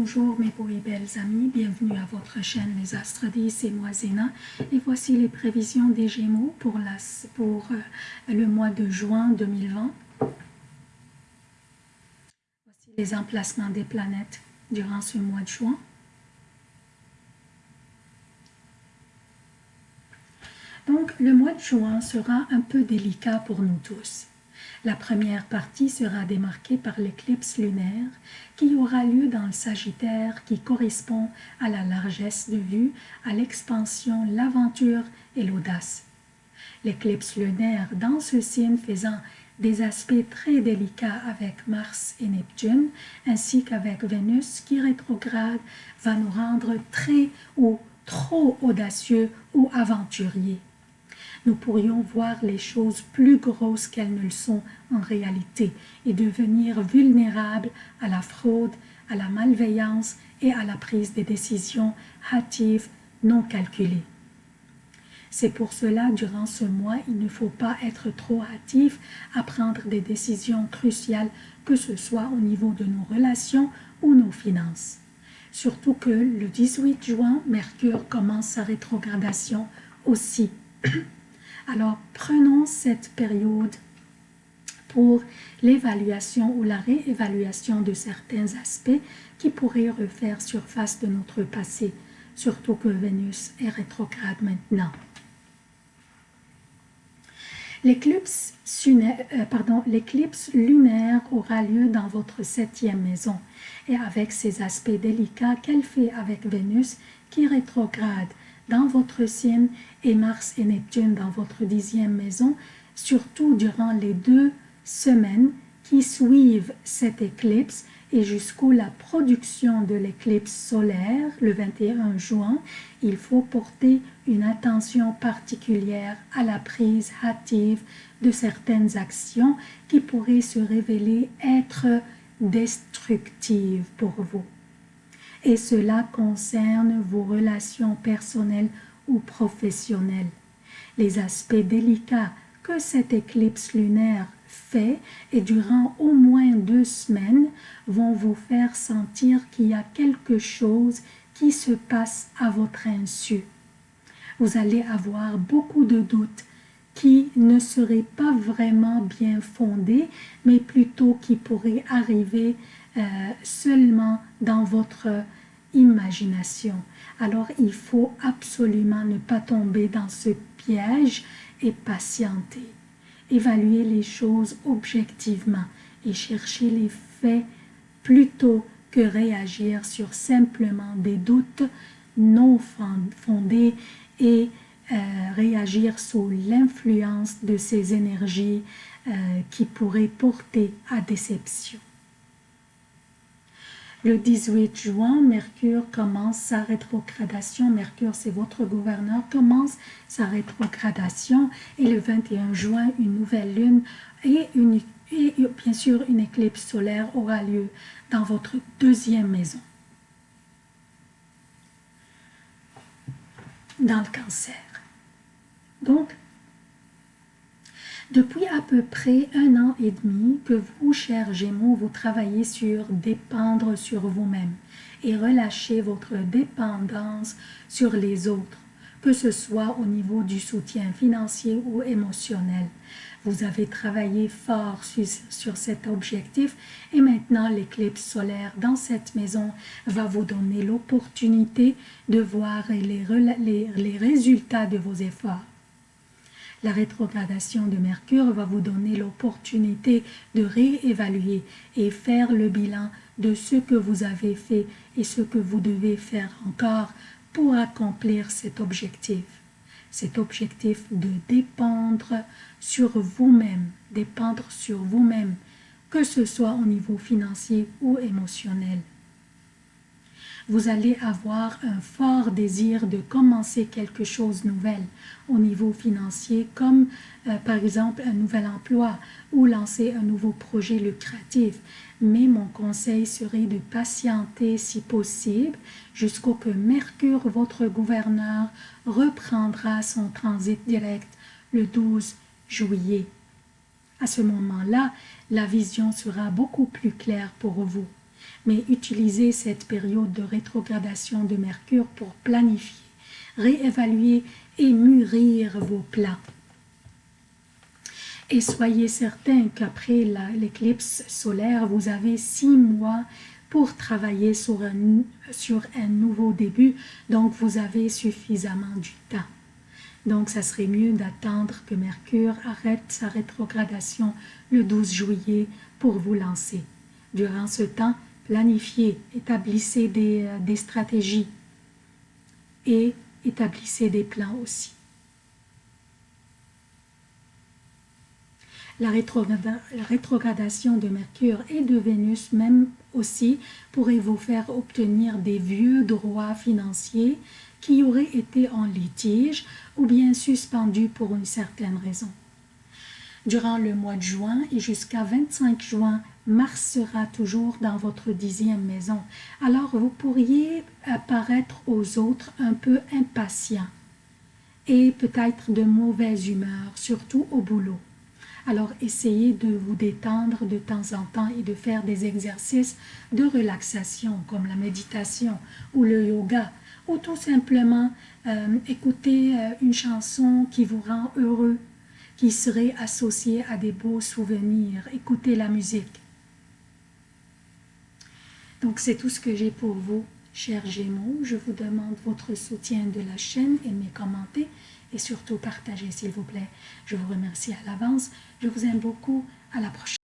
Bonjour mes beaux et belles amis, bienvenue à votre chaîne Les Astres 10, c'est moi Zéna et voici les prévisions des Gémeaux pour, euh, le mois de juin 2020. Voici les emplacements des planètes durant ce mois de juin. Donc le mois de juin sera un peu délicat pour nous tous. La première partie sera démarquée par l'éclipse lunaire qui aura lieu dans le Sagittaire qui correspond à la largesse de vue, à l'expansion, l'aventure et l'audace. L'éclipse lunaire dans ce signe faisant des aspects très délicats avec Mars et Neptune, ainsi qu'avec Vénus qui rétrograde, va nous rendre très ou trop audacieux ou aventuriers nous pourrions voir les choses plus grosses qu'elles ne le sont en réalité et devenir vulnérables à la fraude, à la malveillance et à la prise des décisions hâtives non calculées. C'est pour cela, durant ce mois, il ne faut pas être trop hâtif à prendre des décisions cruciales, que ce soit au niveau de nos relations ou nos finances. Surtout que le 18 juin, Mercure commence sa rétrogradation aussi. Alors, prenons cette période pour l'évaluation ou la réévaluation de certains aspects qui pourraient refaire surface de notre passé, surtout que Vénus est rétrograde maintenant. L'éclipse euh, lunaire aura lieu dans votre septième maison et avec ses aspects délicats qu'elle fait avec Vénus qui rétrograde dans votre signe et Mars et Neptune dans votre dixième maison, surtout durant les deux semaines qui suivent cette éclipse et jusqu'où la production de l'éclipse solaire, le 21 juin, il faut porter une attention particulière à la prise hâtive de certaines actions qui pourraient se révéler être destructives pour vous et cela concerne vos relations personnelles ou professionnelles. Les aspects délicats que cette éclipse lunaire fait et durant au moins deux semaines vont vous faire sentir qu'il y a quelque chose qui se passe à votre insu. Vous allez avoir beaucoup de doutes qui ne seraient pas vraiment bien fondés, mais plutôt qui pourraient arriver euh, seulement dans votre imagination. Alors il faut absolument ne pas tomber dans ce piège et patienter. Évaluer les choses objectivement et chercher les faits plutôt que réagir sur simplement des doutes non fondés et euh, réagir sous l'influence de ces énergies euh, qui pourraient porter à déception. Le 18 juin, Mercure commence sa rétrogradation. Mercure, c'est votre gouverneur, commence sa rétrogradation. Et le 21 juin, une nouvelle lune et, bien sûr une éclipse solaire aura lieu dans votre deuxième maison. Dans le cancer. Donc, depuis à peu près un an et demi que vous, chers Gémeaux, vous travaillez sur dépendre sur vous-même et relâcher votre dépendance sur les autres, que ce soit au niveau du soutien financier ou émotionnel. Vous avez travaillé fort sur, cet objectif et maintenant l'éclipse solaire dans cette maison va vous donner l'opportunité de voir les résultats de vos efforts. La rétrogradation de Mercure va vous donner l'opportunité de réévaluer et faire le bilan de ce que vous avez fait et ce que vous devez faire encore pour accomplir cet objectif. Cet objectif de dépendre sur vous-même, dépendre sur vous-même, que ce soit au niveau financier ou émotionnel vous allez avoir un fort désir de commencer quelque chose de nouvel au niveau financier, comme euh, par exemple un nouvel emploi ou lancer un nouveau projet lucratif. Mais mon conseil serait de patienter si possible jusqu'au que Mercure, votre gouverneur, reprendra son transit direct le 12 juillet. À ce moment-là, la vision sera beaucoup plus claire pour vous mais utilisez cette période de rétrogradation de Mercure pour planifier, réévaluer et mûrir vos plans. Et soyez certain qu'après l'éclipse solaire, vous avez six mois pour travailler sur un, sur un nouveau début, donc vous avez suffisamment du temps. Donc, ça serait mieux d'attendre que Mercure arrête sa rétrogradation le 12 juillet pour vous lancer. Durant ce temps, planifiez, établissez des, euh, des stratégies et établissez des plans aussi. La, rétrogradation de Mercure et de Vénus même aussi pourrait vous faire obtenir des vieux droits financiers qui auraient été en litige ou bien suspendus pour une certaine raison. Durant le mois de juin et jusqu'à 25 juin, Mars sera toujours dans votre dixième maison. Alors vous pourriez apparaître aux autres un peu impatient et peut-être de mauvaise humeur, surtout au boulot. Alors essayez de vous détendre de temps en temps et de faire des exercices de relaxation comme la méditation ou le yoga ou tout simplement euh, écouter euh, une chanson qui vous rend heureux, qui serait associée à des beaux souvenirs. Écoutez la musique. Donc c'est tout ce que j'ai pour vous, chers Gémeaux. Je vous demande votre soutien de la chaîne, aimez, commentez et surtout partagez s'il vous plaît. Je vous remercie à l'avance. Je vous aime beaucoup. À la prochaine.